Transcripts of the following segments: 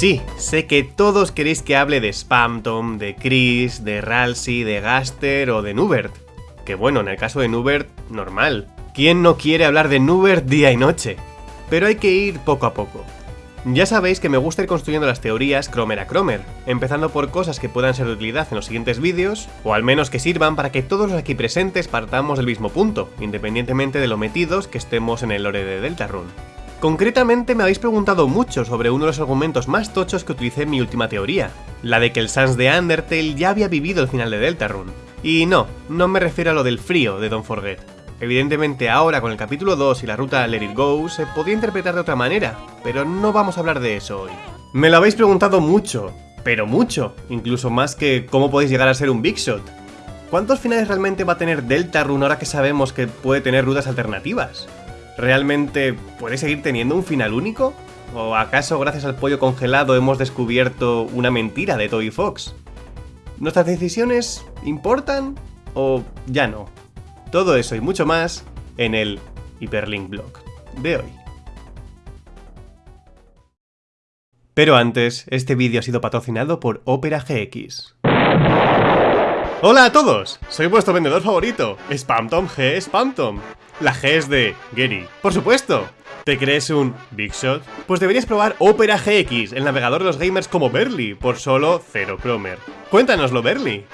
sí, sé que todos queréis que hable de Spamtom, de Chris, de Ralsei, de Gaster o de Nubert. Que bueno, en el caso de Nubert, normal. ¿Quién no quiere hablar de Nubert día y noche? Pero hay que ir poco a poco. Ya sabéis que me gusta ir construyendo las teorías cromer a cromer, empezando por cosas que puedan ser de utilidad en los siguientes vídeos, o al menos que sirvan para que todos los aquí presentes partamos del mismo punto, independientemente de lo metidos que estemos en el lore de Deltarune. Concretamente me habéis preguntado mucho sobre uno de los argumentos más tochos que utilicé en mi última teoría, la de que el Sans de Undertale ya había vivido el final de Deltarune. Y no, no me refiero a lo del frío de Don't Forget. Evidentemente ahora con el capítulo 2 y la ruta Let It Go se podía interpretar de otra manera, pero no vamos a hablar de eso hoy. Me lo habéis preguntado mucho, pero mucho, incluso más que cómo podéis llegar a ser un Big Shot. ¿Cuántos finales realmente va a tener Deltarune ahora que sabemos que puede tener rutas alternativas? ¿Realmente puede seguir teniendo un final único? ¿O acaso gracias al pollo congelado hemos descubierto una mentira de Toy Fox? ¿Nuestras decisiones importan o ya no? Todo eso y mucho más en el Hyperlink Blog de hoy. Pero antes, este vídeo ha sido patrocinado por Opera GX. ¡Hola a todos! Soy vuestro vendedor favorito, Spamtom G Spamtom. La G es de Gary, por supuesto. ¿Te crees un Big Shot? Pues deberías probar Opera GX, el navegador de los gamers como Berly, por solo 0 Cromer. Cuéntanoslo, Berly.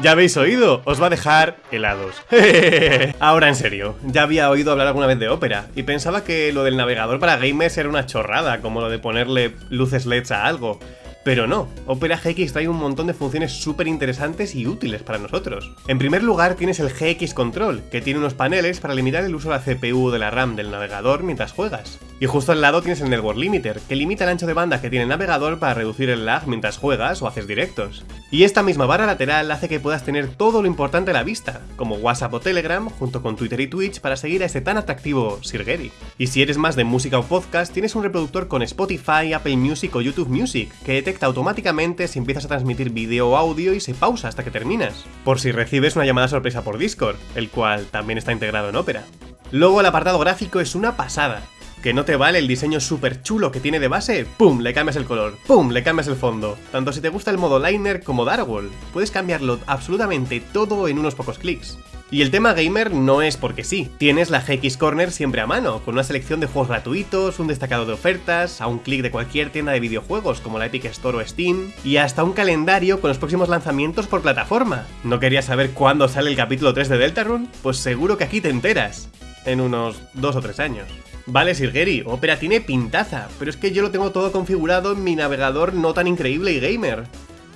Ya habéis oído, os va a dejar helados. Ahora en serio, ya había oído hablar alguna vez de Opera y pensaba que lo del navegador para gamers era una chorrada, como lo de ponerle luces LEDs a algo. Pero no, Opera GX trae un montón de funciones súper interesantes y útiles para nosotros. En primer lugar tienes el GX Control, que tiene unos paneles para limitar el uso de la CPU de la RAM del navegador mientras juegas. Y justo al lado tienes el Network Limiter, que limita el ancho de banda que tiene el navegador para reducir el lag mientras juegas o haces directos. Y esta misma barra lateral hace que puedas tener todo lo importante a la vista, como WhatsApp o Telegram, junto con Twitter y Twitch para seguir a ese tan atractivo Sirgeri. Y si eres más de música o podcast, tienes un reproductor con Spotify, Apple Music o YouTube Music, que detecta automáticamente si empiezas a transmitir vídeo o audio y se pausa hasta que terminas, por si recibes una llamada sorpresa por Discord, el cual también está integrado en Opera. Luego el apartado gráfico es una pasada, que no te vale el diseño súper chulo que tiene de base, ¡pum! le cambias el color, ¡pum! le cambias el fondo. Tanto si te gusta el modo liner como Darkwall, puedes cambiarlo absolutamente todo en unos pocos clics. Y el tema gamer no es porque sí, tienes la GX Corner siempre a mano, con una selección de juegos gratuitos, un destacado de ofertas, a un clic de cualquier tienda de videojuegos como la Epic Store o Steam, y hasta un calendario con los próximos lanzamientos por plataforma. ¿No querías saber cuándo sale el capítulo 3 de Deltarune? Pues seguro que aquí te enteras, en unos 2 o 3 años. Vale, Sirgeri, Opera tiene pintaza, pero es que yo lo tengo todo configurado en mi navegador no tan increíble y gamer.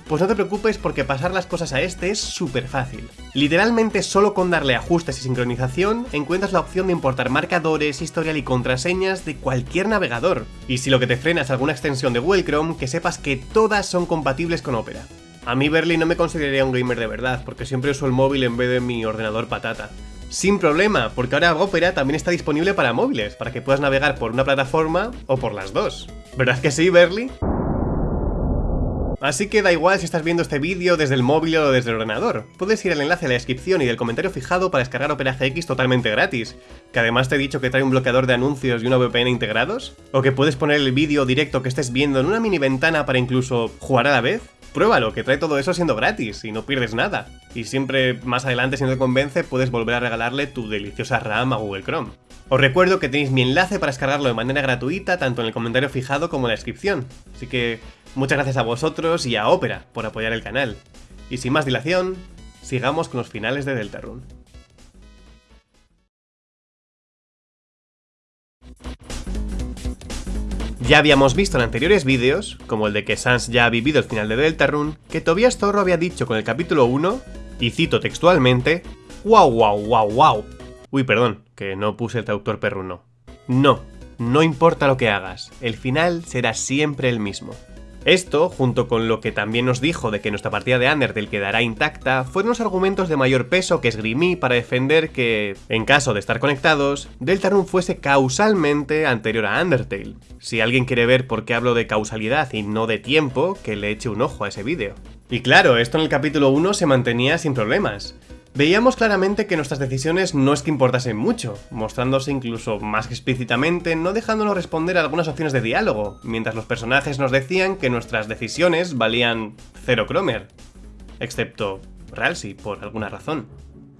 Pues no te preocupes porque pasar las cosas a este es súper fácil. Literalmente solo con darle ajustes y sincronización encuentras la opción de importar marcadores, historial y contraseñas de cualquier navegador. Y si lo que te frena es alguna extensión de Google Chrome, que sepas que todas son compatibles con Opera. A mí Berly no me consideraría un gamer de verdad, porque siempre uso el móvil en vez de mi ordenador patata. Sin problema, porque ahora Opera también está disponible para móviles, para que puedas navegar por una plataforma o por las dos. ¿Verdad que sí, Berly? Así que da igual si estás viendo este vídeo desde el móvil o desde el ordenador. Puedes ir al enlace en la descripción y del comentario fijado para descargar Opera GX totalmente gratis, que además te he dicho que trae un bloqueador de anuncios y una VPN integrados, o que puedes poner el vídeo directo que estés viendo en una mini ventana para incluso jugar a la vez. Pruébalo, que trae todo eso siendo gratis y no pierdes nada. Y siempre más adelante, si no te convence, puedes volver a regalarle tu deliciosa RAM a Google Chrome. Os recuerdo que tenéis mi enlace para descargarlo de manera gratuita, tanto en el comentario fijado como en la descripción. Así que muchas gracias a vosotros y a Opera por apoyar el canal. Y sin más dilación, sigamos con los finales de Deltarune. Ya habíamos visto en anteriores vídeos, como el de que Sans ya ha vivido el final de Deltarune, que Tobias Zorro había dicho con el capítulo 1, y cito textualmente, ¡Wow, wow, wow, wow! Uy, perdón, que no puse el traductor perruno. No, no importa lo que hagas, el final será siempre el mismo. Esto, junto con lo que también nos dijo de que nuestra partida de Undertale quedará intacta, fueron los argumentos de mayor peso que esgrimí para defender que, en caso de estar conectados, Deltarune fuese causalmente anterior a Undertale. Si alguien quiere ver por qué hablo de causalidad y no de tiempo, que le eche un ojo a ese vídeo. Y claro, esto en el capítulo 1 se mantenía sin problemas. Veíamos claramente que nuestras decisiones no es que importasen mucho, mostrándose incluso más explícitamente, no dejándonos responder a algunas opciones de diálogo, mientras los personajes nos decían que nuestras decisiones valían cero cromer. Excepto Ralsei, por alguna razón.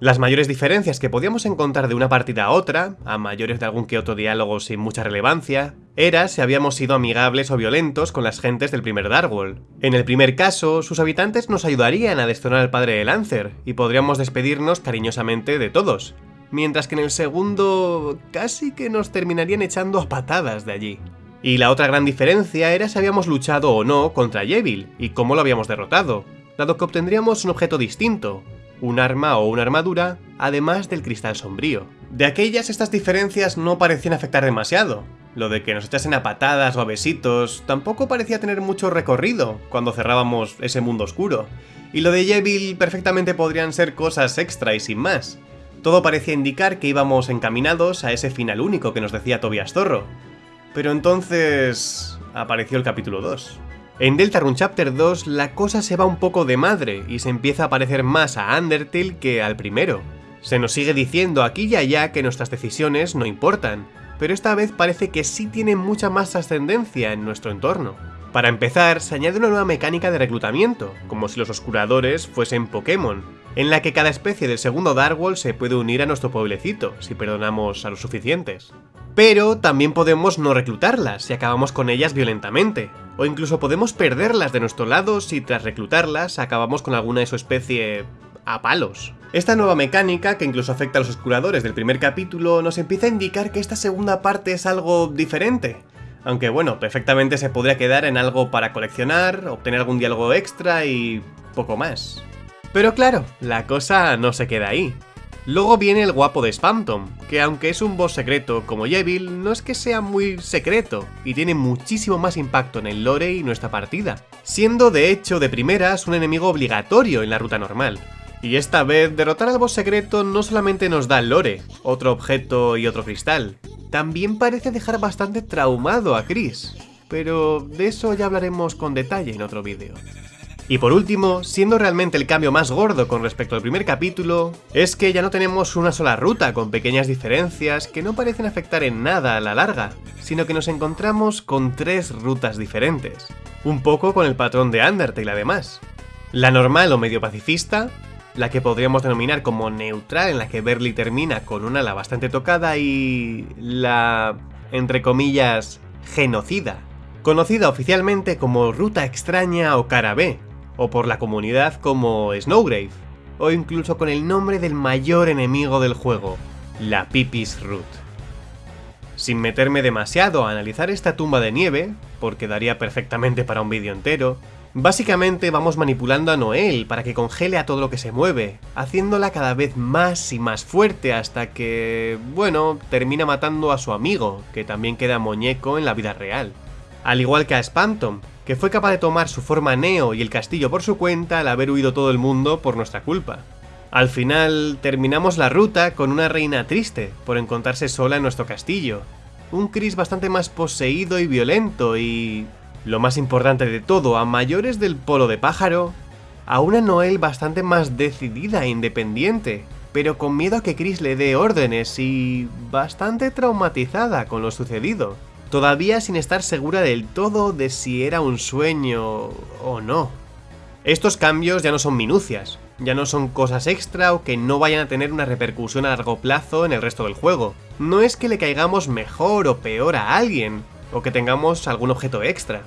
Las mayores diferencias que podíamos encontrar de una partida a otra, a mayores de algún que otro diálogo sin mucha relevancia, era si habíamos sido amigables o violentos con las gentes del primer Darkworld. En el primer caso, sus habitantes nos ayudarían a destronar al padre de Lancer, y podríamos despedirnos cariñosamente de todos, mientras que en el segundo casi que nos terminarían echando a patadas de allí. Y la otra gran diferencia era si habíamos luchado o no contra Yevil, y cómo lo habíamos derrotado, dado que obtendríamos un objeto distinto, un arma o una armadura, además del cristal sombrío. De aquellas estas diferencias no parecían afectar demasiado. Lo de que nos echasen a patadas o a besitos tampoco parecía tener mucho recorrido cuando cerrábamos ese mundo oscuro. Y lo de Yevil perfectamente podrían ser cosas extra y sin más. Todo parecía indicar que íbamos encaminados a ese final único que nos decía Tobias Zorro. Pero entonces... apareció el capítulo 2. En Deltarune Chapter 2 la cosa se va un poco de madre y se empieza a parecer más a Undertale que al primero. Se nos sigue diciendo aquí y allá que nuestras decisiones no importan, pero esta vez parece que sí tienen mucha más ascendencia en nuestro entorno. Para empezar, se añade una nueva mecánica de reclutamiento, como si los oscuradores fuesen Pokémon, en la que cada especie del segundo Darkworld se puede unir a nuestro pueblecito, si perdonamos a los suficientes. Pero también podemos no reclutarlas si acabamos con ellas violentamente, o incluso podemos perderlas de nuestro lado si tras reclutarlas acabamos con alguna de su especie a palos. Esta nueva mecánica, que incluso afecta a los oscuradores del primer capítulo, nos empieza a indicar que esta segunda parte es algo diferente. Aunque bueno, perfectamente se podría quedar en algo para coleccionar, obtener algún diálogo extra y... poco más. Pero claro, la cosa no se queda ahí. Luego viene el guapo de Spamton, que aunque es un boss secreto como Yevil, no es que sea muy secreto, y tiene muchísimo más impacto en el lore y nuestra partida, siendo de hecho de primeras un enemigo obligatorio en la ruta normal. Y esta vez, derrotar al boss secreto no solamente nos da lore, otro objeto y otro cristal, también parece dejar bastante traumado a Chris, pero de eso ya hablaremos con detalle en otro vídeo. Y por último, siendo realmente el cambio más gordo con respecto al primer capítulo, es que ya no tenemos una sola ruta con pequeñas diferencias que no parecen afectar en nada a la larga, sino que nos encontramos con tres rutas diferentes. Un poco con el patrón de Undertale además. La normal o medio pacifista, la que podríamos denominar como neutral en la que Berly termina con una ala bastante tocada y... la... entre comillas... genocida, conocida oficialmente como Ruta Extraña o Cara B, o por la comunidad como Snowgrave, o incluso con el nombre del mayor enemigo del juego, la Pipis Root. Sin meterme demasiado a analizar esta tumba de nieve, porque daría perfectamente para un vídeo entero, básicamente vamos manipulando a Noel para que congele a todo lo que se mueve, haciéndola cada vez más y más fuerte hasta que, bueno, termina matando a su amigo, que también queda muñeco en la vida real. Al igual que a Spantom, que fue capaz de tomar su forma Neo y el castillo por su cuenta al haber huido todo el mundo por nuestra culpa. Al final, terminamos la ruta con una reina triste por encontrarse sola en nuestro castillo. Un Chris bastante más poseído y violento y... Lo más importante de todo, a mayores del polo de pájaro, a una Noel bastante más decidida e independiente, pero con miedo a que Chris le dé órdenes y... bastante traumatizada con lo sucedido todavía sin estar segura del todo de si era un sueño o no. Estos cambios ya no son minucias, ya no son cosas extra o que no vayan a tener una repercusión a largo plazo en el resto del juego. No es que le caigamos mejor o peor a alguien, o que tengamos algún objeto extra.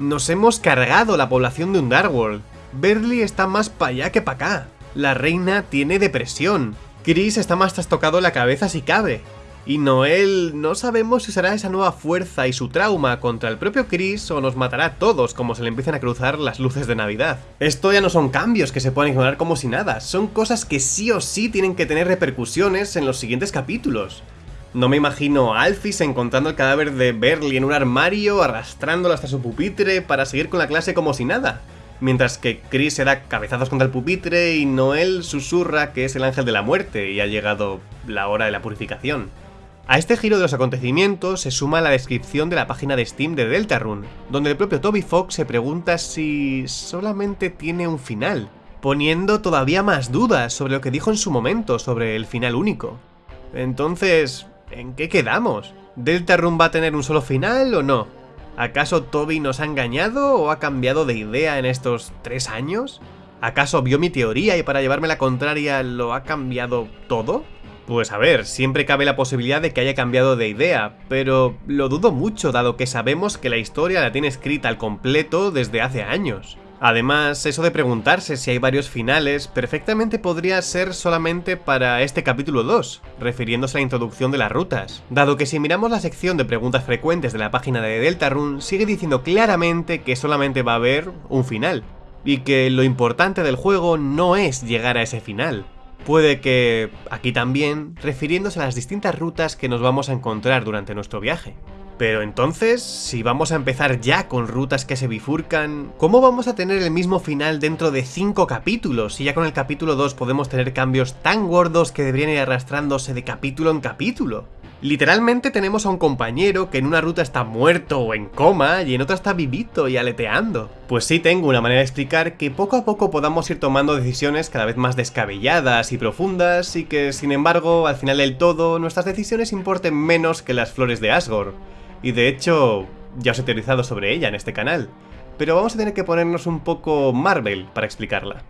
Nos hemos cargado la población de Underworld. Berly está más para allá que para acá. La reina tiene depresión. Chris está más trastocado en la cabeza si cabe. Y Noel no sabemos si será esa nueva fuerza y su trauma contra el propio Chris o nos matará a todos como se le empiezan a cruzar las luces de Navidad. Esto ya no son cambios que se pueden ignorar como si nada, son cosas que sí o sí tienen que tener repercusiones en los siguientes capítulos. No me imagino a Alphys encontrando el cadáver de Berly en un armario, arrastrándolo hasta su pupitre para seguir con la clase como si nada. Mientras que Chris se da cabezazos contra el pupitre y Noel susurra que es el ángel de la muerte y ha llegado la hora de la purificación. A este giro de los acontecimientos se suma la descripción de la página de Steam de Deltarune, donde el propio Toby Fox se pregunta si solamente tiene un final, poniendo todavía más dudas sobre lo que dijo en su momento sobre el final único. Entonces, ¿en qué quedamos? ¿Deltarune va a tener un solo final o no? ¿Acaso Toby nos ha engañado o ha cambiado de idea en estos tres años? ¿Acaso vio mi teoría y para llevarme la contraria lo ha cambiado todo? Pues a ver, siempre cabe la posibilidad de que haya cambiado de idea, pero lo dudo mucho dado que sabemos que la historia la tiene escrita al completo desde hace años. Además, eso de preguntarse si hay varios finales perfectamente podría ser solamente para este capítulo 2, refiriéndose a la introducción de las rutas, dado que si miramos la sección de preguntas frecuentes de la página de Deltarune sigue diciendo claramente que solamente va a haber un final, y que lo importante del juego no es llegar a ese final. Puede que, aquí también, refiriéndose a las distintas rutas que nos vamos a encontrar durante nuestro viaje. Pero entonces, si vamos a empezar ya con rutas que se bifurcan, ¿cómo vamos a tener el mismo final dentro de 5 capítulos si ya con el capítulo 2 podemos tener cambios tan gordos que deberían ir arrastrándose de capítulo en capítulo? Literalmente tenemos a un compañero que en una ruta está muerto o en coma y en otra está vivito y aleteando. Pues sí tengo una manera de explicar que poco a poco podamos ir tomando decisiones cada vez más descabelladas y profundas y que sin embargo al final del todo nuestras decisiones importen menos que las flores de Asgore y de hecho ya os he teorizado sobre ella en este canal, pero vamos a tener que ponernos un poco Marvel para explicarla.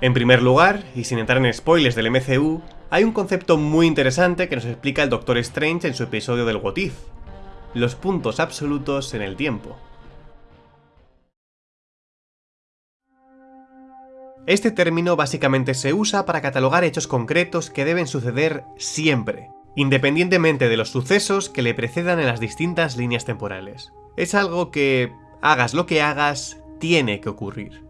En primer lugar, y sin entrar en spoilers del MCU, hay un concepto muy interesante que nos explica el Doctor Strange en su episodio del What If, los puntos absolutos en el tiempo. Este término básicamente se usa para catalogar hechos concretos que deben suceder siempre, independientemente de los sucesos que le precedan en las distintas líneas temporales. Es algo que, hagas lo que hagas, tiene que ocurrir.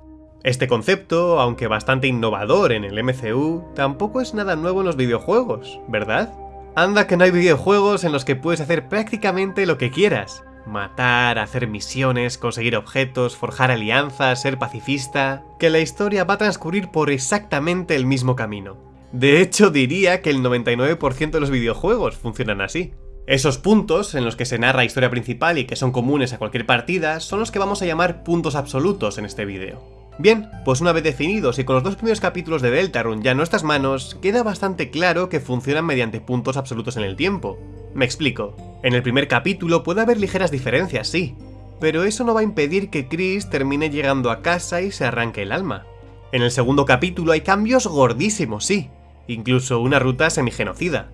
Este concepto, aunque bastante innovador en el MCU, tampoco es nada nuevo en los videojuegos, ¿verdad? Anda que no hay videojuegos en los que puedes hacer prácticamente lo que quieras. Matar, hacer misiones, conseguir objetos, forjar alianzas, ser pacifista... Que la historia va a transcurrir por exactamente el mismo camino. De hecho, diría que el 99% de los videojuegos funcionan así. Esos puntos, en los que se narra historia principal y que son comunes a cualquier partida, son los que vamos a llamar puntos absolutos en este vídeo. Bien, pues una vez definidos y con los dos primeros capítulos de Deltarune ya en nuestras manos, queda bastante claro que funcionan mediante puntos absolutos en el tiempo. Me explico. En el primer capítulo puede haber ligeras diferencias, sí, pero eso no va a impedir que Chris termine llegando a casa y se arranque el alma. En el segundo capítulo hay cambios gordísimos, sí, incluso una ruta semigenocida.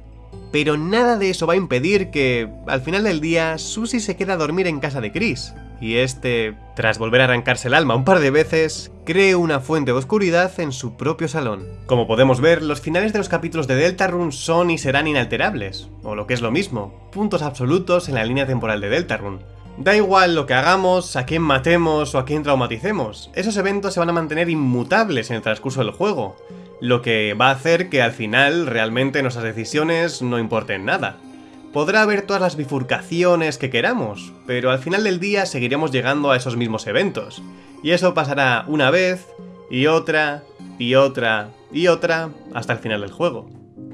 Pero nada de eso va a impedir que, al final del día, Susie se queda a dormir en casa de Chris, y este, tras volver a arrancarse el alma un par de veces, cree una fuente de oscuridad en su propio salón. Como podemos ver, los finales de los capítulos de Deltarune son y serán inalterables, o lo que es lo mismo, puntos absolutos en la línea temporal de Deltarune. Da igual lo que hagamos, a quién matemos o a quién traumaticemos, esos eventos se van a mantener inmutables en el transcurso del juego, lo que va a hacer que al final realmente nuestras decisiones no importen nada. Podrá haber todas las bifurcaciones que queramos, pero al final del día seguiremos llegando a esos mismos eventos, y eso pasará una vez, y otra, y otra, y otra, hasta el final del juego.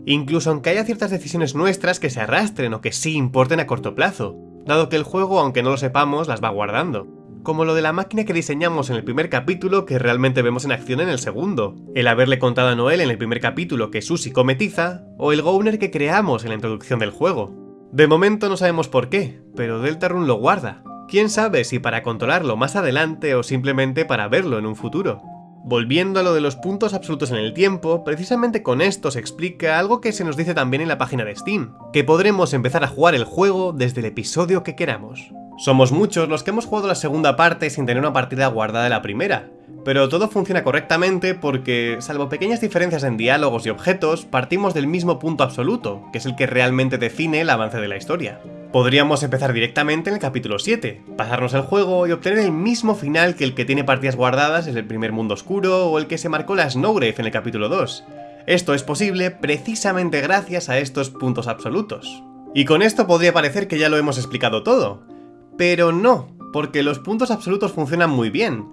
Incluso aunque haya ciertas decisiones nuestras que se arrastren o que sí importen a corto plazo, dado que el juego, aunque no lo sepamos, las va guardando como lo de la máquina que diseñamos en el primer capítulo que realmente vemos en acción en el segundo, el haberle contado a Noel en el primer capítulo que Susie cometiza, o el Gowner que creamos en la introducción del juego. De momento no sabemos por qué, pero Deltarune lo guarda. Quién sabe si para controlarlo más adelante o simplemente para verlo en un futuro. Volviendo a lo de los puntos absolutos en el tiempo, precisamente con esto se explica algo que se nos dice también en la página de Steam, que podremos empezar a jugar el juego desde el episodio que queramos. Somos muchos los que hemos jugado la segunda parte sin tener una partida guardada de la primera, pero todo funciona correctamente porque, salvo pequeñas diferencias en diálogos y objetos, partimos del mismo punto absoluto, que es el que realmente define el avance de la historia. Podríamos empezar directamente en el capítulo 7, pasarnos el juego y obtener el mismo final que el que tiene partidas guardadas en el primer mundo oscuro o el que se marcó la Snowgrave en el capítulo 2. Esto es posible precisamente gracias a estos puntos absolutos. Y con esto podría parecer que ya lo hemos explicado todo, pero no, porque los puntos absolutos funcionan muy bien,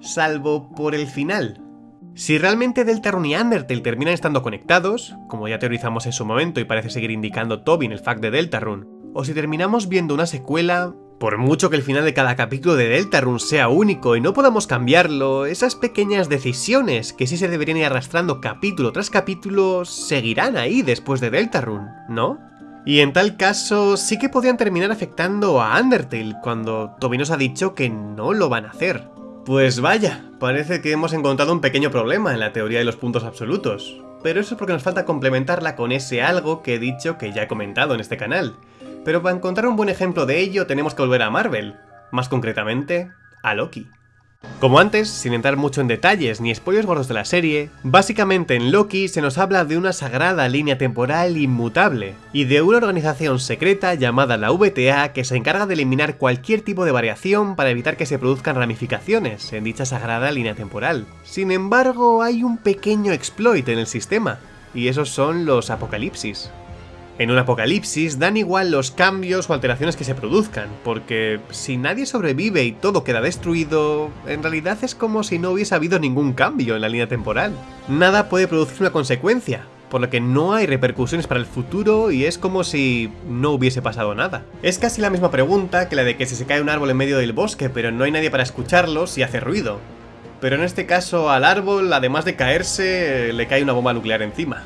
salvo por el final. Si realmente Deltarune y Undertale terminan estando conectados, como ya teorizamos en su momento y parece seguir indicando Tobin el fact de Deltarune, o si terminamos viendo una secuela, Por mucho que el final de cada capítulo de Deltarune sea único y no podamos cambiarlo, esas pequeñas decisiones que sí se deberían ir arrastrando capítulo tras capítulo seguirán ahí después de Deltarune, ¿no? Y en tal caso sí que podrían terminar afectando a Undertale cuando Toby nos ha dicho que no lo van a hacer. Pues vaya, parece que hemos encontrado un pequeño problema en la teoría de los puntos absolutos, pero eso es porque nos falta complementarla con ese algo que he dicho que ya he comentado en este canal, pero para encontrar un buen ejemplo de ello tenemos que volver a Marvel, más concretamente, a Loki. Como antes, sin entrar mucho en detalles ni spoilers gordos de la serie, básicamente en Loki se nos habla de una sagrada línea temporal inmutable, y de una organización secreta llamada la VTA que se encarga de eliminar cualquier tipo de variación para evitar que se produzcan ramificaciones en dicha sagrada línea temporal. Sin embargo, hay un pequeño exploit en el sistema, y esos son los apocalipsis. En un apocalipsis dan igual los cambios o alteraciones que se produzcan, porque si nadie sobrevive y todo queda destruido, en realidad es como si no hubiese habido ningún cambio en la línea temporal. Nada puede producir una consecuencia, por lo que no hay repercusiones para el futuro y es como si no hubiese pasado nada. Es casi la misma pregunta que la de que si se cae un árbol en medio del bosque pero no hay nadie para escucharlo si hace ruido. Pero en este caso al árbol, además de caerse, le cae una bomba nuclear encima.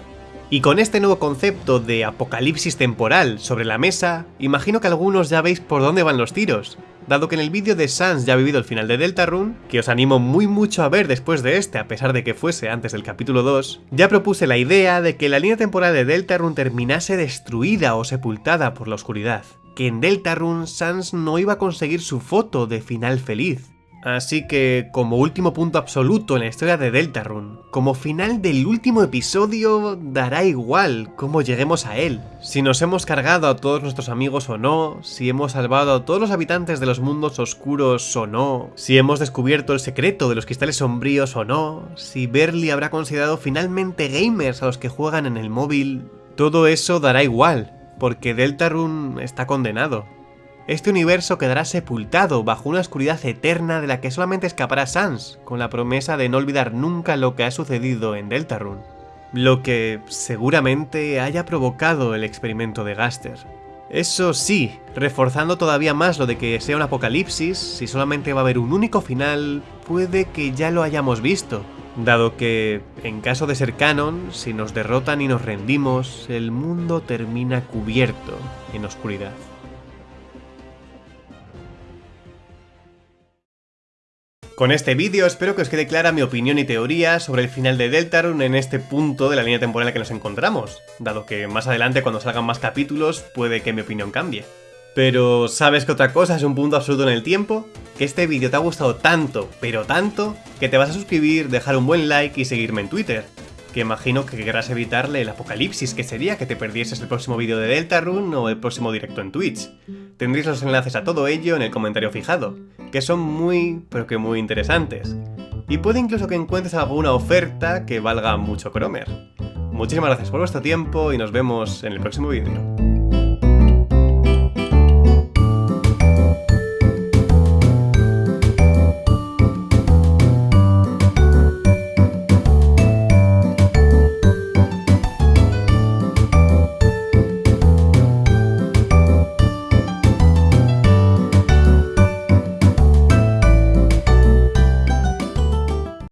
Y con este nuevo concepto de apocalipsis temporal sobre la mesa, imagino que algunos ya veis por dónde van los tiros. Dado que en el vídeo de Sans ya ha vivido el final de Deltarune, que os animo muy mucho a ver después de este a pesar de que fuese antes del capítulo 2, ya propuse la idea de que la línea temporal de Deltarune terminase destruida o sepultada por la oscuridad. Que en Deltarune Sans no iba a conseguir su foto de final feliz, Así que, como último punto absoluto en la historia de Deltarune, como final del último episodio, dará igual cómo lleguemos a él. Si nos hemos cargado a todos nuestros amigos o no, si hemos salvado a todos los habitantes de los mundos oscuros o no, si hemos descubierto el secreto de los cristales sombríos o no, si Berly habrá considerado finalmente gamers a los que juegan en el móvil, todo eso dará igual, porque Deltarune está condenado este universo quedará sepultado bajo una oscuridad eterna de la que solamente escapará Sans, con la promesa de no olvidar nunca lo que ha sucedido en Deltarune. Lo que seguramente haya provocado el experimento de Gaster. Eso sí, reforzando todavía más lo de que sea un apocalipsis, si solamente va a haber un único final, puede que ya lo hayamos visto, dado que, en caso de ser canon, si nos derrotan y nos rendimos, el mundo termina cubierto en oscuridad. Con este vídeo espero que os quede clara mi opinión y teoría sobre el final de Deltarune en este punto de la línea temporal en la que nos encontramos, dado que más adelante cuando salgan más capítulos puede que mi opinión cambie. Pero ¿sabes que otra cosa es un punto absoluto en el tiempo? Que este vídeo te ha gustado tanto, pero tanto, que te vas a suscribir, dejar un buen like y seguirme en Twitter que imagino que querrás evitarle el apocalipsis que sería que te perdieses el próximo vídeo de Deltarune o el próximo directo en Twitch. Tendréis los enlaces a todo ello en el comentario fijado, que son muy, pero que muy interesantes. Y puede incluso que encuentres alguna oferta que valga mucho Cromer. Muchísimas gracias por vuestro tiempo y nos vemos en el próximo vídeo.